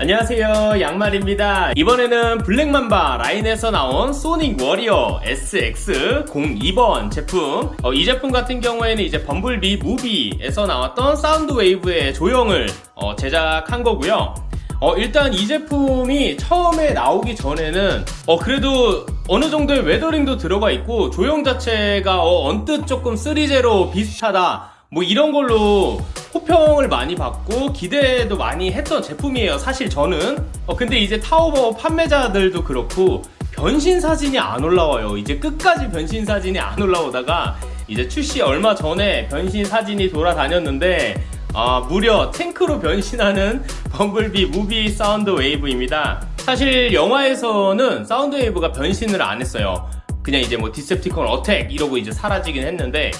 안녕하세요 양말입니다. 이번에는 블랙맘바 라인에서 나온 소닉 워리어 SX02번 제품. 어, 이 제품 같은 경우에는 이제 범블비 movie에서 나왔던 사운드 웨이브의 조형을 어, 제작한 거고요. 어, 일단 이 제품이 처음에 나오기 전에는 어, 그래도 어느 정도의 weathering도 들어가 있고 조형 자체가 어, 언뜻 조금 3제로 비슷하다. 뭐 이런 걸로 호평을 많이 받고 기대도 많이 했던 제품이에요 사실 저는. 어, 근데 이제 타오바오 판매자들도 그렇고 변신 사진이 안 올라와요. 이제 끝까지 변신 사진이 안 올라오다가 이제 출시 얼마 전에 변신 사진이 돌아다녔는데 아, 무려 탱크로 변신하는 범블비 movie 사운드 웨이브입니다. 사실 영화에서는 사운드 웨이브가 변신을 안 했어요. 그냥 이제 뭐 Decepticon attack 이러고 이제 사라지긴 했는데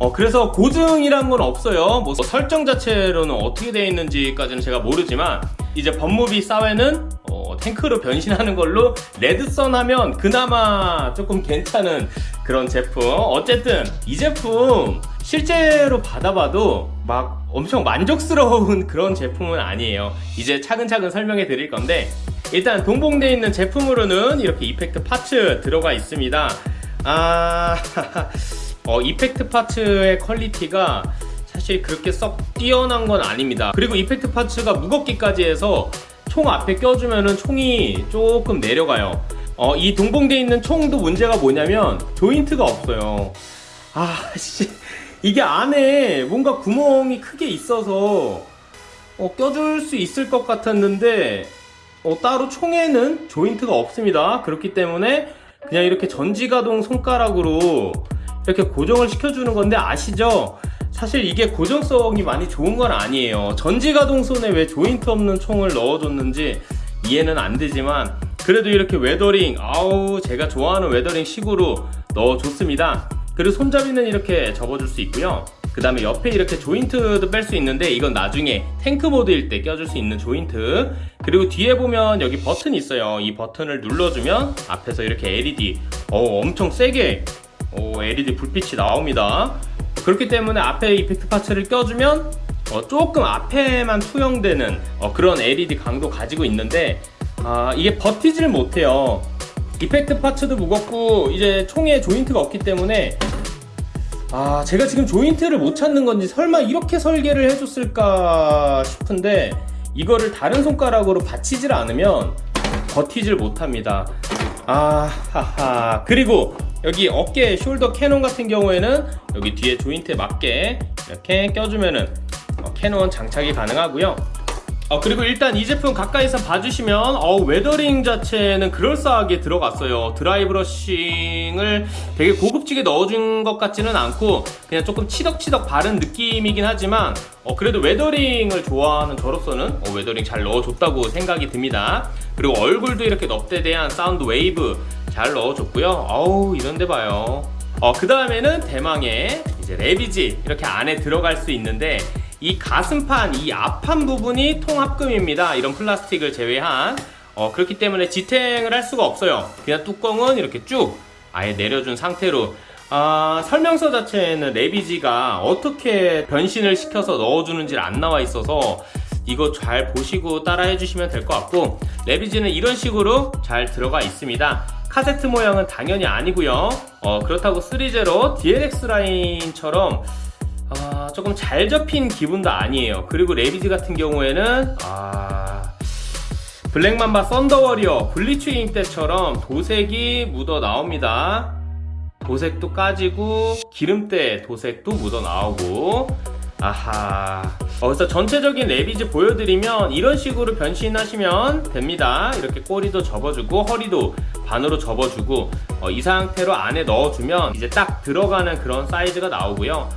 어, 그래서 고증이란 건 없어요. 뭐 설정 자체로는 어떻게 되어 있는지까지는 제가 모르지만 이제 법무비 사회는 어, 탱크로 변신하는 걸로 레드선 하면 그나마 조금 괜찮은 그런 제품. 어쨌든 이 제품 실제로 받아봐도 막 엄청 만족스러운 그런 제품은 아니에요. 이제 차근차근 설명해 드릴 건데 일단 동봉되어 있는 제품으로는 이렇게 이펙트 파츠 들어가 있습니다. 아... 어, effect parts의 퀄리티가 사실 그렇게 썩 뛰어난 건 아닙니다. 그리고 effect parts가 무겁기까지 해서 총 앞에 껴주면은 총이 조금 내려가요. 어, 이 동봉되어 있는 총도 문제가 뭐냐면 조인트가 없어요. 아씨. 이게 안에 뭔가 구멍이 크게 있어서 어, 껴줄 수 있을 것 같았는데 어, 따로 총에는 조인트가 없습니다. 그렇기 때문에 그냥 이렇게 전지가동 손가락으로 이렇게 고정을 시켜주는 건데 아시죠? 사실 이게 고정성이 많이 좋은 건 아니에요. 전지가동손에 왜 조인트 없는 총을 넣어줬는지 이해는 안 되지만 그래도 이렇게 weathering 아우 제가 좋아하는 weathering 식으로 넣어줬습니다. 그리고 손잡이는 이렇게 접어줄 수 있고요. 그 다음에 옆에 이렇게 조인트도 뺄 수 있는데 이건 나중에 탱크 모드일 때 껴줄 수 있는 조인트. 그리고 뒤에 보면 여기 버튼이 있어요. 이 버튼을 눌러주면 앞에서 이렇게 LED 어 엄청 세게 오, LED 불빛이 나옵니다. 그렇기 때문에 앞에 이펙트 파츠를 껴주면 어, 조금 앞에만 투영되는 어, 그런 LED 강도 가지고 있는데 아, 이게 버티질 못해요. 이펙트 파츠도 무겁고 이제 총에 조인트가 없기 때문에 아 제가 지금 조인트를 못 찾는 건지 설마 이렇게 설계를 해줬을까 싶은데 이거를 다른 손가락으로 받치질 않으면 버티질 못합니다. 아 하하. 그리고 여기 어깨 shoulder cannon 같은 경우에는 여기 뒤에 조인트에 맞게 이렇게 껴주면은 어, cannon 장착이 가능하고요. 어, 그리고 일단 이 제품 가까이서 봐주시면 어, weathering 자체는 그럴싸하게 들어갔어요. dry brushing을 되게 고급지게 넣어준 것 같지는 않고 그냥 조금 치덕치덕 바른 느낌이긴 하지만 어, 그래도 weathering을 좋아하는 저로서는 어, weathering 잘 넣어줬다고 생각이 듭니다. 그리고 얼굴도 이렇게 넙대대한 사운드 웨이브 잘 넣어줬고요. 어우 이런데 봐요. 어, 그 다음에는 대망의 이제 레비지 이렇게 안에 들어갈 수 있는데 이 가슴판 이 앞판 부분이 통합금입니다. 이런 플라스틱을 제외한. 어, 그렇기 때문에 지탱을 할 수가 없어요. 그냥 뚜껑은 이렇게 쭉 아예 내려준 상태로. 아, 설명서 자체에는 레비지가 어떻게 변신을 시켜서 넣어주는지 안 나와 있어서 이거 잘 보시고 따라 해주시면 될 것 같고 레비지는 이런 식으로 잘 들어가 있습니다 카세트 모양은 당연히 아니고요. 어, 그렇다고 3제로 DLX 라인처럼 어, 조금 잘 접힌 기분도 아니에요. 그리고 레비지 같은 경우에는 아... 블랙맘바 썬더워리어 블리츠잉 때처럼 도색이 묻어 나옵니다. 도색도 까지고 기름때 도색도 묻어 나오고. 아하. 어, 그래서 전체적인 레비즈 보여드리면 이런 식으로 변신하시면 됩니다. 이렇게 꼬리도 접어주고 허리도 반으로 접어주고 어, 이 상태로 안에 넣어주면 이제 딱 들어가는 그런 사이즈가 나오고요.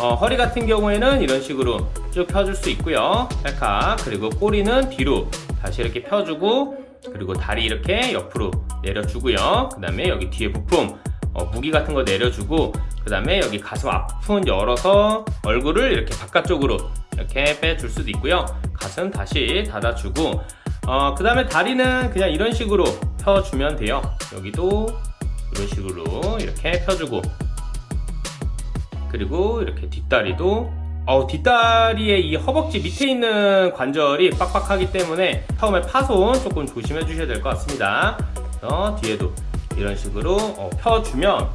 어, 허리 같은 경우에는 이런 식으로 쭉 펴줄 수 있고요. 찰칵. 그리고 꼬리는 뒤로 다시 이렇게 펴주고 그리고 다리 이렇게 옆으로 내려주고요. 그 다음에 여기 뒤에 부품 어, 무기 같은 거 내려주고 그 다음에 여기 가슴 앞은 열어서 얼굴을 이렇게 바깥쪽으로 이렇게 빼줄 수도 있고요. 가슴 다시 닫아주고 어, 그 다음에 다리는 그냥 이런 식으로 펴주면 돼요 여기도 이런 식으로 이렇게 펴주고 그리고 이렇게 뒷다리도 어, 뒷다리의 이 허벅지 밑에 있는 관절이 빡빡하기 때문에 처음에 파손 조금 조심해 주셔야 될 것 같습니다. 어, 뒤에도 이런 식으로 어, 펴주면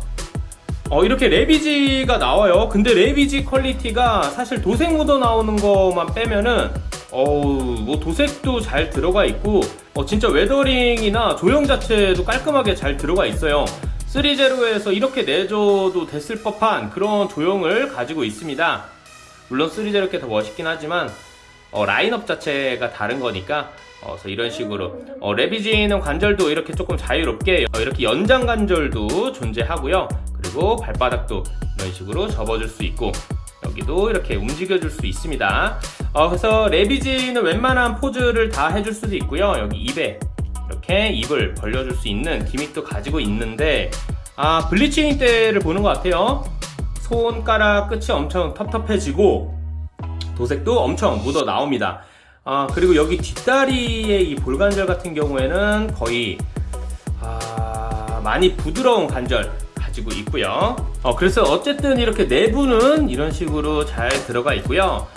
어, 이렇게 레비지가 나와요. 근데 레비지 퀄리티가 사실 도색 묻어 나오는 것만 빼면은 어우 뭐 도색도 잘 들어가 있고 어, 진짜 weathering이나 조형 자체도 깔끔하게 잘 들어가 있어요. 3제로에서 이렇게 내줘도 됐을 법한 그런 조형을 가지고 있습니다. 물론 3제로 이렇게 더 멋있긴 하지만 어, 라인업 자체가 다른 거니까 어, 그래서 이런 식으로 어, 레비지는 관절도 이렇게 조금 자유롭게 어, 이렇게 연장 관절도 존재하고요 그리고 발바닥도 이런 식으로 접어줄 수 있고 여기도 이렇게 움직여 줄 수 있습니다. 어, 그래서 레비지는 웬만한 포즈를 다 해줄 수도 있고요. 여기 입에 이렇게 입을 벌려줄 수 있는 기믹도 가지고 있는데 아 블리칭 때를 보는 것 같아요. 손가락 끝이 엄청 텁텁해지고 도색도 엄청 묻어 나옵니다. 아, 그리고 여기 뒷다리의 이 볼관절 같은 경우에는 거의 아, 많이 부드러운 관절 가지고 있고요. 어, 그래서 어쨌든 이렇게 내부는 이런 식으로 잘 들어가 있고요.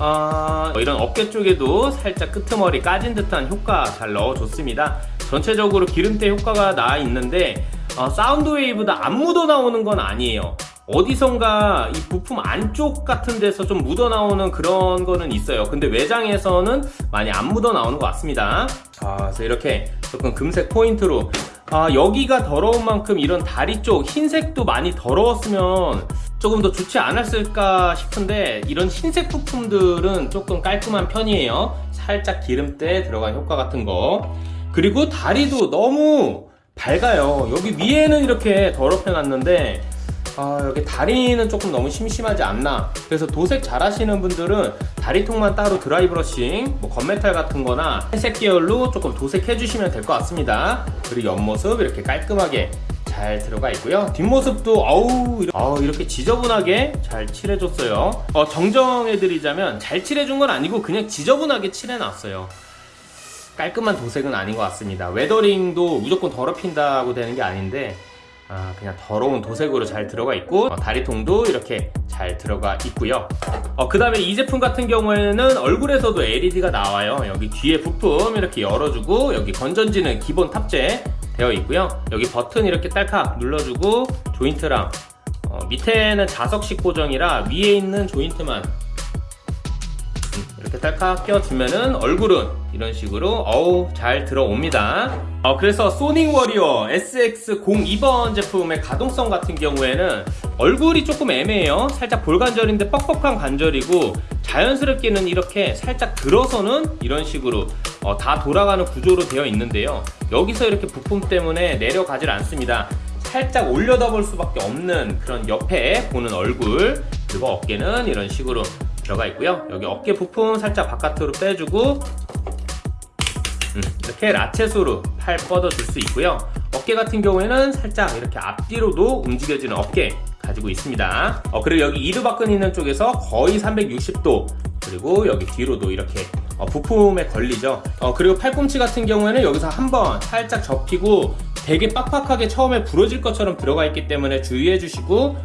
아, 이런 어깨 쪽에도 살짝 끄트머리 까진 듯한 효과 잘 넣어줬습니다. 전체적으로 기름때 효과가 나 있는데 어, 사운드 웨이브다 안 묻어 나오는 건 아니에요. 어디선가 이 부품 안쪽 같은 데서 좀 묻어 나오는 그런 거는 있어요 근데 외장에서는 많이 안 묻어 나오는 것 같습니다 아, 그래서 이렇게 조금 금색 포인트로 아, 여기가 더러운 만큼 이런 다리 쪽 흰색도 많이 더러웠으면 조금 더 좋지 않았을까 싶은데 이런 흰색 부품들은 조금 깔끔한 편이에요. 살짝 기름때 들어간 효과 같은 거. 그리고 다리도 너무 밝아요. 여기 위에는 이렇게 더럽혀 놨는데 아 여기 다리는 조금 너무 심심하지 않나. 그래서 도색 잘 하시는 분들은 다리통만 따로 드라이 브러싱 뭐 건메탈 같은 거나 회색 계열로 조금 도색해 주시면 될 것 같습니다. 그리고 옆모습 이렇게 깔끔하게 잘 들어가 있고요. 뒷모습도 이렇게, 이렇게 지저분하게 잘 칠해줬어요. 어, 정정해드리자면 잘 칠해준 건 아니고 그냥 지저분하게 칠해놨어요. 깔끔한 도색은 아닌 것 같습니다. weathering도 무조건 더럽힌다고 되는 게 아닌데 아, 그냥 더러운 도색으로 잘 들어가 있고 어, 다리통도 이렇게 잘 들어가 있고요. 어, 그 다음에 이 제품 같은 경우에는 얼굴에서도 LED가 나와요. 여기 뒤에 부품 이렇게 열어주고 여기 건전지는 기본 탑재 되어 있고요. 여기 버튼 이렇게 딸칵 눌러주고 조인트랑 어, 밑에는 자석식 고정이라 위에 있는 조인트만 이렇게 딸칵 껴주면은 얼굴은 이런 식으로 어우 잘 들어옵니다. 어, 그래서 소닉 워리어 SX02번 제품의 가동성 같은 경우에는 얼굴이 조금 애매해요. 살짝 볼관절인데 뻑뻑한 관절이고 자연스럽게는 이렇게 살짝 들어서는 이런 식으로 어, 다 돌아가는 구조로 되어 있는데요. 여기서 이렇게 부품 때문에 내려가질 않습니다. 살짝 올려다 볼 수밖에 없는 그런 옆에 보는 얼굴 그리고 어깨는 이런 식으로 들어가 있고요. 여기 어깨 부품 살짝 바깥으로 빼주고 음, 이렇게 라쳇으로 팔 뻗어줄 수 있고요. 어깨 같은 경우에는 살짝 이렇게 앞뒤로도 움직여지는 어깨 가지고 있습니다. 어, 그리고 여기 이두박근 있는 쪽에서 거의 360도 그리고 여기 뒤로도 이렇게 어, 부품에 걸리죠. 어, 그리고 팔꿈치 같은 경우에는 여기서 한번 살짝 접히고 되게 빡빡하게 처음에 부러질 것처럼 들어가 있기 때문에 주의해 주시고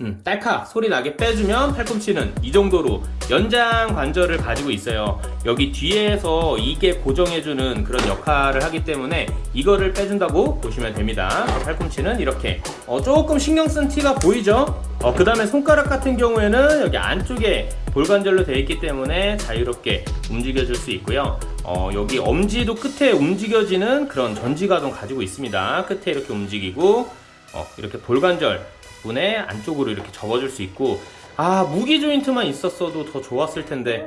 음, 딸칵 소리 나게 빼주면 팔꿈치는 이 정도로 연장 관절을 가지고 있어요. 여기 뒤에서 이게 고정해주는 그런 역할을 하기 때문에 이거를 빼준다고 보시면 됩니다. 팔꿈치는 이렇게. 어, 조금 신경 쓴 티가 보이죠? 어, 그 다음에 손가락 같은 경우에는 여기 안쪽에 볼관절로 되어 있기 때문에 자유롭게 움직여 줄 수 있고요. 어, 여기 엄지도 끝에 움직여지는 그런 전지가동 가지고 있습니다. 끝에 이렇게 움직이고 어, 이렇게 볼관절 덕분에 안쪽으로 이렇게 접어줄 수 있고 아 무기 조인트만 있었어도 더 좋았을 텐데.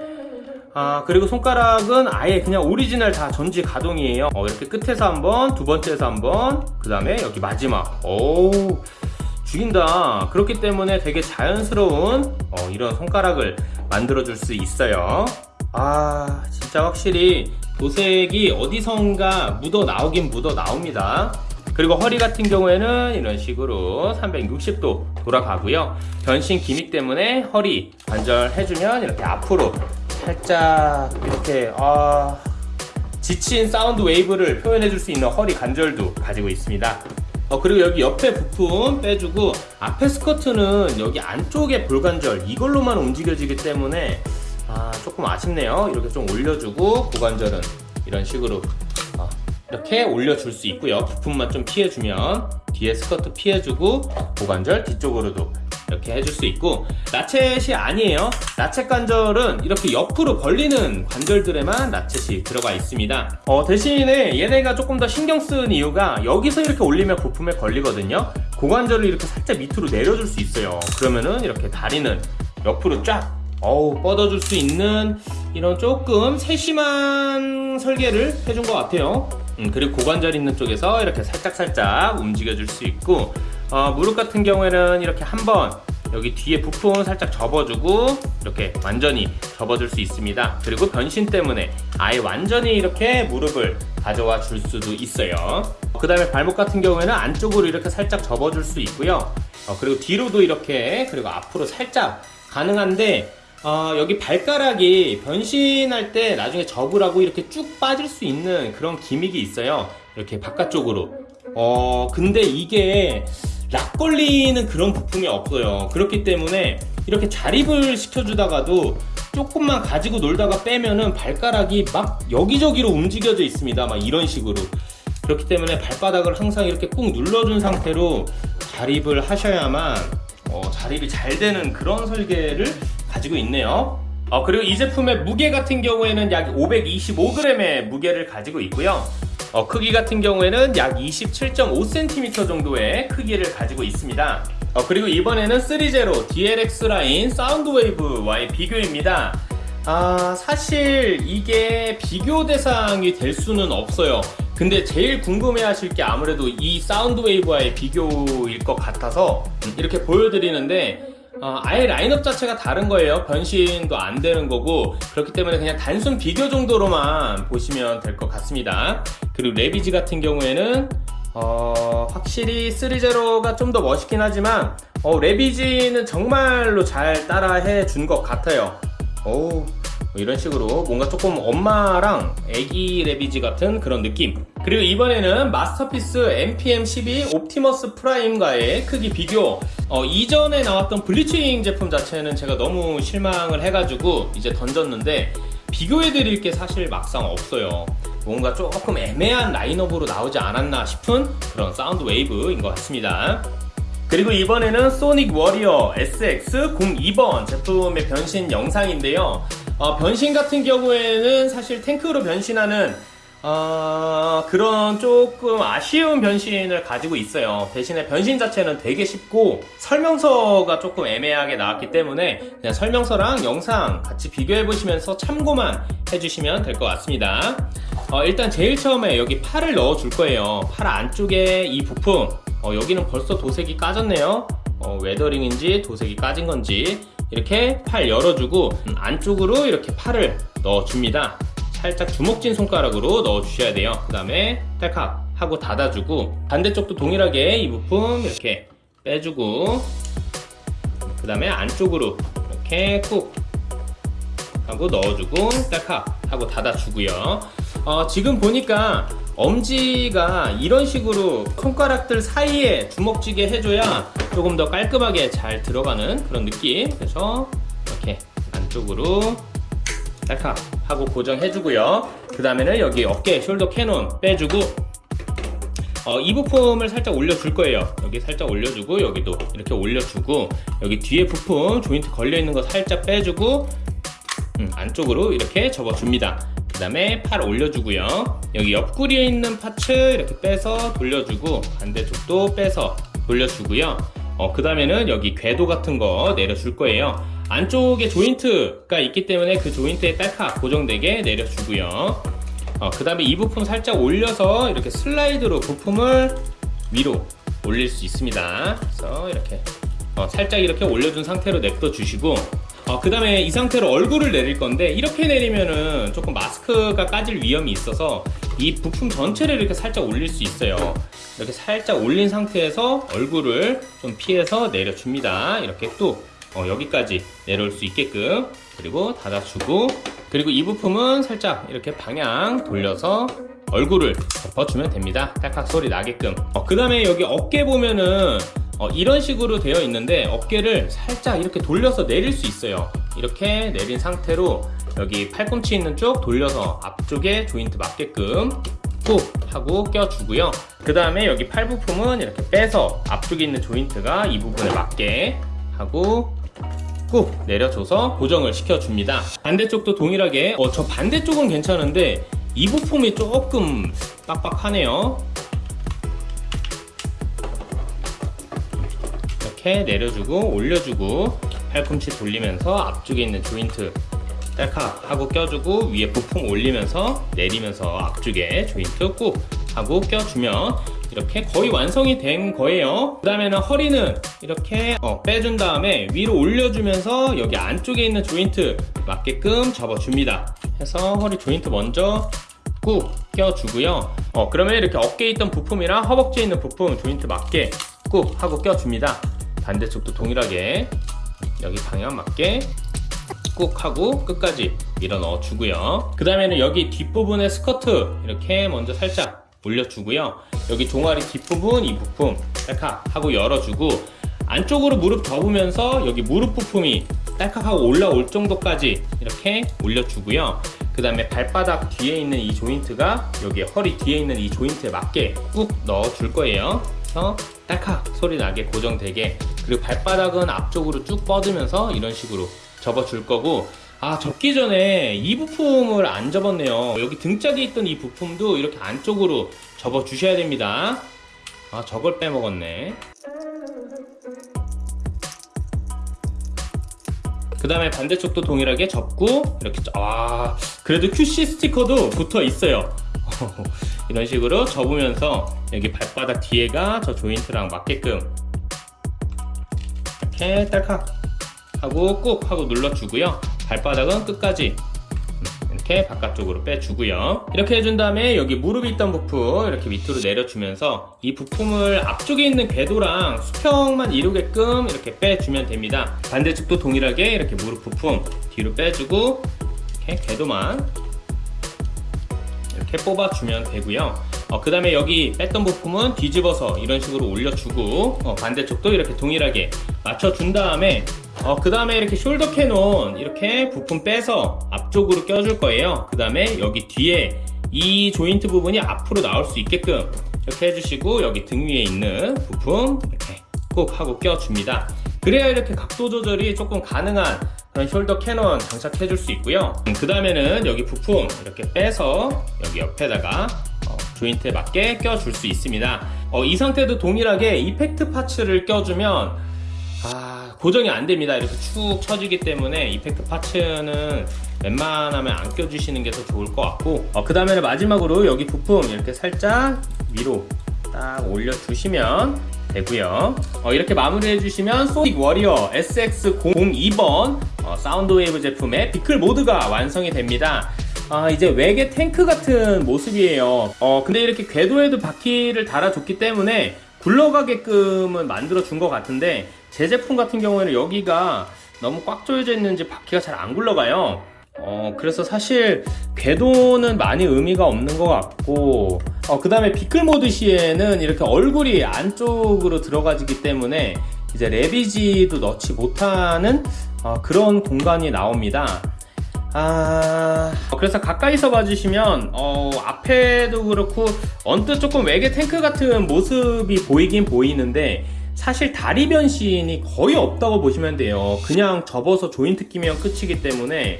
아 그리고 손가락은 아예 그냥 오리지널 다 전지 가동이에요. 어, 이렇게 끝에서 한번 두 번째에서 한번 그 다음에 여기 마지막. 오 죽인다. 그렇기 때문에 되게 자연스러운 어, 이런 손가락을 만들어 줄 수 있어요. 아 진짜 확실히 도색이 어디선가 묻어 나오긴 묻어 나옵니다 그리고 허리 같은 경우에는 이런 식으로 360도 돌아가고요 변신 gimmick 때문에 허리 관절 해주면 이렇게 앞으로 살짝 이렇게 아 지친 사운드 웨이브를 표현해 줄 수 있는 허리 관절도 가지고 있습니다 어, 그리고 여기 옆에 부품 빼주고 앞에 스커트는 여기 안쪽에 볼관절 이걸로만 움직여지기 때문에 아, 조금 아쉽네요. 이렇게 좀 올려주고 고관절은 이런 식으로 어, 이렇게 올려줄 수 있고요. 부품만 좀 피해주면 뒤에 스커트 피해주고 고관절 뒤쪽으로도 이렇게 해줄 수 있고 라쳇이 아니에요. 라쳇 관절은 이렇게 옆으로 벌리는 관절들에만 라쳇이 들어가 있습니다. 어, 대신에 얘네가 조금 더 신경 쓰는 이유가 여기서 이렇게 올리면 부품에 걸리거든요. 고관절을 이렇게 살짝 밑으로 내려줄 수 있어요. 그러면은 이렇게 다리는 옆으로 쫙 어우 뻗어줄 수 있는 이런 조금 세심한 설계를 해준 것 같아요. 음, 그리고 고관절 있는 쪽에서 이렇게 살짝살짝 움직여 줄 수 있고 어, 무릎 같은 경우에는 이렇게 한번 여기 뒤에 부품 살짝 접어주고 이렇게 완전히 접어줄 수 있습니다. 그리고 변신 때문에 아예 완전히 이렇게 무릎을 가져와 줄 수도 있어요. 그 다음에 발목 같은 경우에는 안쪽으로 이렇게 살짝 접어줄 수 있고요. 어, 그리고 뒤로도 이렇게 그리고 앞으로 살짝 가능한데 어, 여기 발가락이 변신할 때 나중에 접으라고 이렇게 쭉 빠질 수 있는 그런 기믹이 있어요. 이렇게 바깥쪽으로. 어, 근데 이게 락 걸리는 그런 부품이 없어요. 그렇기 때문에 이렇게 자립을 시켜주다가도 조금만 가지고 놀다가 빼면은 발가락이 막 여기저기로 움직여져 있습니다. 막 이런 식으로. 그렇기 때문에 발바닥을 항상 이렇게 꾹 눌러준 상태로 자립을 하셔야만 어, 자립이 잘 되는 그런 설계를 가지고 있네요. 어, 그리고 이 제품의 무게 같은 경우에는 약 525g의 무게를 가지고 있고요. 어, 크기 같은 경우에는 약 27.5cm 정도의 크기를 가지고 있습니다. 어, 그리고 이번에는 3제로 DLX 라인 사운드웨이브와의 비교입니다. 아, 사실 이게 비교 대상이 될 수는 없어요. 근데 제일 궁금해 하실 게 아무래도 이 사운드 웨이브와의 비교일 것 같아서 이렇게 보여드리는데 어, 아예 라인업 자체가 다른 거예요. 변신도 안 되는 거고 그렇기 때문에 그냥 단순 비교 정도로만 보시면 될 것 같습니다. 그리고 레비지 같은 경우에는 어, 확실히 3제로가 좀 더 멋있긴 하지만 어, 레비지는 정말로 잘 따라해 준 것 같아요. 오, 이런 식으로 뭔가 조금 엄마랑 애기 레비지 같은 그런 느낌. 그리고 이번에는 마스터피스 MPM12 옵티머스 프라임과의 크기 비교. 어, 이전에 나왔던 블리츠윙 제품 자체는 제가 너무 실망을 해가지고 이제 던졌는데 비교해드릴 게 사실 막상 없어요. 뭔가 조금 애매한 라인업으로 나오지 않았나 싶은 그런 사운드 웨이브인 것 같습니다. 그리고 이번에는 소닉 워리어 SX02번 제품의 변신 영상인데요 어, 변신 같은 경우에는 사실 탱크로 변신하는 어, 그런 조금 아쉬운 변신을 가지고 있어요. 대신에 변신 자체는 되게 쉽고 설명서가 조금 애매하게 나왔기 때문에 그냥 설명서랑 영상 같이 비교해 보시면서 참고만 해주시면 될 것 같습니다. 어, 일단 제일 처음에 여기 팔을 넣어 줄 거예요. 팔 안쪽에 이 부품 어, 여기는 벌써 도색이 까졌네요. 어, 웨더링인지 도색이 까진 건지 이렇게 팔 열어주고 음, 안쪽으로 이렇게 팔을 넣어줍니다. 살짝 주먹진 손가락으로 넣어주셔야 돼요. 그 다음에 딸칵 하고 닫아주고 반대쪽도 동일하게 이 부품 이렇게 빼주고 그 다음에 안쪽으로 이렇게 꾹 하고 넣어주고 딸칵 하고 닫아주고요. 어, 지금 보니까 엄지가 이런 식으로 손가락들 사이에 주먹쥐게 해줘야 조금 더 깔끔하게 잘 들어가는 그런 느낌. 그래서 이렇게 안쪽으로 딸칵 하고 고정해주고요. 그 다음에는 여기 어깨 shoulder cannon 빼주고 어, 이 부품을 살짝 올려줄 거예요. 여기 살짝 올려주고 여기도 이렇게 올려주고 여기 뒤에 부품 조인트 걸려있는 거 살짝 빼주고 음, 안쪽으로 이렇게 접어줍니다 그 다음에 팔 올려주고요. 여기 옆구리에 있는 parts 이렇게 빼서 돌려주고 반대쪽도 빼서 돌려주고요. 어, 그 다음에는 여기 궤도 같은 거 내려줄 거예요. 안쪽에 조인트가 있기 때문에 그 조인트에 딸칵 고정되게 내려주고요. 어, 그 다음에 이 부품 살짝 올려서 이렇게 슬라이드로 부품을 위로 올릴 수 있습니다. 그래서 이렇게 어, 살짝 이렇게 올려준 상태로 냅둬 주시고 어, 그 다음에 이 상태로 얼굴을 내릴 건데 이렇게 내리면은 조금 마스크가 까질 위험이 있어서 이 부품 전체를 이렇게 살짝 올릴 수 있어요. 이렇게 살짝 올린 상태에서 얼굴을 좀 피해서 내려줍니다. 이렇게 또 어, 여기까지 내려올 수 있게끔 그리고 닫아주고 그리고 이 부품은 살짝 이렇게 방향 돌려서 얼굴을 덮어주면 됩니다. 딸깍 소리 나게끔. 어, 그 다음에 여기 어깨 보면은 어, 이런 식으로 되어 있는데 어깨를 살짝 이렇게 돌려서 내릴 수 있어요. 이렇게 내린 상태로 여기 팔꿈치 있는 쪽 돌려서 앞쪽에 조인트 맞게끔 꾹 하고 껴주고요. 그 다음에 여기 팔 부품은 이렇게 빼서 앞쪽에 있는 조인트가 이 부분에 맞게 하고 꾹 내려줘서 고정을 시켜줍니다. 반대쪽도 동일하게 어, 저 반대쪽은 괜찮은데 이 부품이 조금 빡빡하네요 이렇게 내려주고 올려주고 팔꿈치 돌리면서 앞쪽에 있는 조인트 딸칵 하고 껴주고 위에 부품 올리면서 내리면서 앞쪽에 조인트 꾹 하고 껴주면 이렇게 거의 완성이 된 거예요. 그 다음에는 허리는 이렇게 어, 빼준 다음에 위로 올려주면서 여기 안쪽에 있는 조인트 맞게끔 접어줍니다. 해서 허리 조인트 먼저 꾹 껴주고요. 어, 그러면 이렇게 어깨에 있던 부품이랑 허벅지에 있는 부품 조인트 맞게 꾹 하고 껴줍니다 반대쪽도 동일하게 여기 방향 맞게 꾹 하고 끝까지 밀어 넣어 주고요. 그 다음에는 여기 뒷부분의 스커트 이렇게 먼저 살짝 올려주고요. 여기 종아리 뒷부분 이 부품 딸칵 하고 열어주고 안쪽으로 무릎 접으면서 여기 무릎 부품이 딸칵하고 올라올 정도까지 이렇게 올려주고요. 그 다음에 발바닥 뒤에 있는 이 조인트가 여기 허리 뒤에 있는 이 조인트에 맞게 꾹 넣어 줄 거예요. 딸칵 소리 나게 고정되게 그리고 발바닥은 앞쪽으로 쭉 뻗으면서 이런 식으로 접어 줄 거고. 아 접기 전에 이 부품을 안 접었네요. 여기 등짝에 있던 이 부품도 이렇게 안쪽으로 접어 주셔야 됩니다. 아 저걸 빼먹었네. 그 다음에 반대쪽도 동일하게 접고 이렇게 아 그래도 QC 스티커도 붙어 있어요. 이런 식으로 접으면서 여기 발바닥 뒤에가 저 조인트랑 맞게끔 이렇게 딸칵 하고 꾹 하고 눌러주고요. 발바닥은 끝까지 이렇게 바깥쪽으로 빼주고요. 이렇게 해준 다음에 여기 무릎이 있던 부품 이렇게 밑으로 내려주면서 이 부품을 앞쪽에 있는 궤도랑 수평만 이루게끔 이렇게 빼주면 됩니다. 반대쪽도 동일하게 이렇게 무릎 부품 뒤로 빼주고 이렇게 궤도만 이렇게 뽑아주면 되고요 어, 그 다음에 여기 뺐던 부품은 뒤집어서 이런 식으로 올려주고 어, 반대쪽도 이렇게 동일하게 맞춰준 다음에 어, 그 다음에 이렇게 shoulder cannon 이렇게 부품 빼서 앞쪽으로 껴줄 거예요. 그 다음에 여기 뒤에 이 조인트 부분이 앞으로 나올 수 있게끔 이렇게 해주시고 여기 등 위에 있는 부품 이렇게 꼭 하고 껴줍니다. 그래야 이렇게 각도 조절이 조금 가능한 그런 shoulder cannon 장착해 줄 수 있고요. 그 다음에는 여기 부품 이렇게 빼서 여기 옆에다가 어, 조인트에 맞게 껴줄 수 있습니다. 어, 이 상태도 동일하게 effect parts를 껴주면 아, 고정이 안 됩니다. 이렇게 축 처지기 때문에 effect parts는 웬만하면 안 껴주시는 게 더 좋을 것 같고 어, 그 다음에는 마지막으로 여기 부품 이렇게 살짝 위로 딱 올려주시면 되고요. 어, 이렇게 마무리해 주시면 소닉 워리어 SX02번 어, 사운드 웨이브 제품의 vehicle 모드가 완성이 됩니다 아 이제 외계 탱크 같은 모습이에요. 어 근데 이렇게 궤도에도 바퀴를 달아줬기 때문에 굴러가게끔은 만들어 준 것 같은데 제 제품 같은 경우에는 여기가 너무 꽉 조여져 있는지 바퀴가 잘 안 굴러가요. 어 그래서 사실 궤도는 많이 의미가 없는 것 같고 어, 그 다음에 비클 모드 시에는 이렇게 얼굴이 안쪽으로 들어가지기 때문에 이제 레비지도 넣지 못하는 어, 그런 공간이 나옵니다 아. 그래서 가까이서 봐주시면 어, 앞에도 그렇고 언뜻 조금 외계 탱크 같은 모습이 보이긴 보이는데 사실 다리 변신이 거의 없다고 보시면 돼요. 그냥 접어서 조인트 끼면 끝이기 때문에.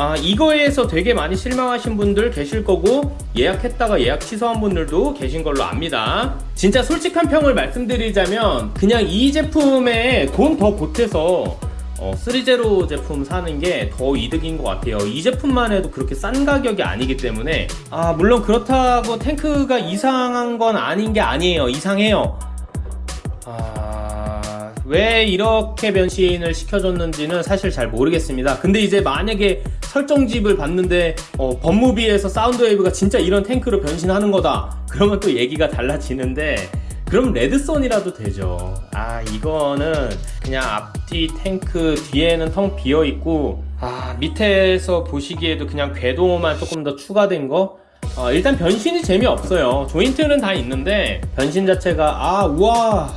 아 이거에서 되게 많이 실망하신 분들 계실 거고 예약했다가 예약 취소한 분들도 계신 걸로 압니다. 진짜 솔직한 평을 말씀드리자면 그냥 이 제품에 돈 더 보태서 어, 3제로 제품 사는 게 더 이득인 것 같아요. 이 제품만 해도 그렇게 싼 가격이 아니기 때문에 아 물론 그렇다고 탱크가 이상한 건 아닌 게 아니에요. 이상해요. 아... 왜 이렇게 변신을 시켜줬는지는 사실 잘 모르겠습니다. 근데 이제 만약에 설정집을 봤는데 어, 법무비에서 사운드웨이브가 진짜 이런 탱크로 변신하는 거다. 그러면 또 얘기가 달라지는데 그럼 레드선이라도 되죠. 아아 이거는 그냥 앞뒤 탱크 뒤에는 텅 비어 있고 아 밑에서 보시기에도 그냥 궤도만 조금 더 추가된 거? 어, 일단 변신이 재미없어요. 조인트는 다 있는데 변신 자체가 아 우와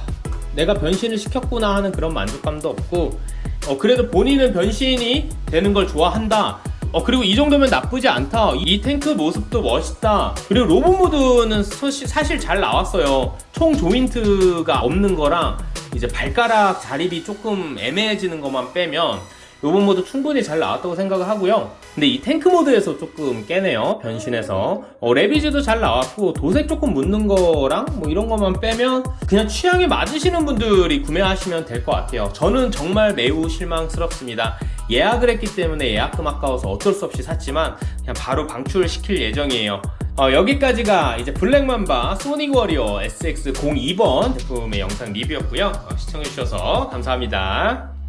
내가 변신을 시켰구나 하는 그런 만족감도 없고 어, 그래도 본인은 변신이 되는 걸 좋아한다 어 그리고 이 정도면 나쁘지 않다. 이 탱크 모습도 멋있다. 그리고 로봇 모드는 사실, 사실 잘 나왔어요. 총 조인트가 없는 거랑 이제 발가락 자립이 조금 애매해지는 것만 빼면 로봇 모드 충분히 잘 나왔다고 생각을 하고요. 근데 이 탱크 모드에서 조금 깨네요. 변신해서. 어, 레비지도 잘 나왔고 도색 조금 묻는 거랑 뭐 이런 것만 빼면 그냥 취향에 맞으시는 분들이 구매하시면 될 것 같아요. 저는 정말 매우 실망스럽습니다 예약을 했기 때문에 예약금 아까워서 어쩔 수 없이 샀지만 그냥 바로 방출을 시킬 예정이에요. 어, 여기까지가 이제 블랙맘바 소닉 워리어 SX02번 제품의 영상 리뷰였고요. 어, 시청해주셔서 감사합니다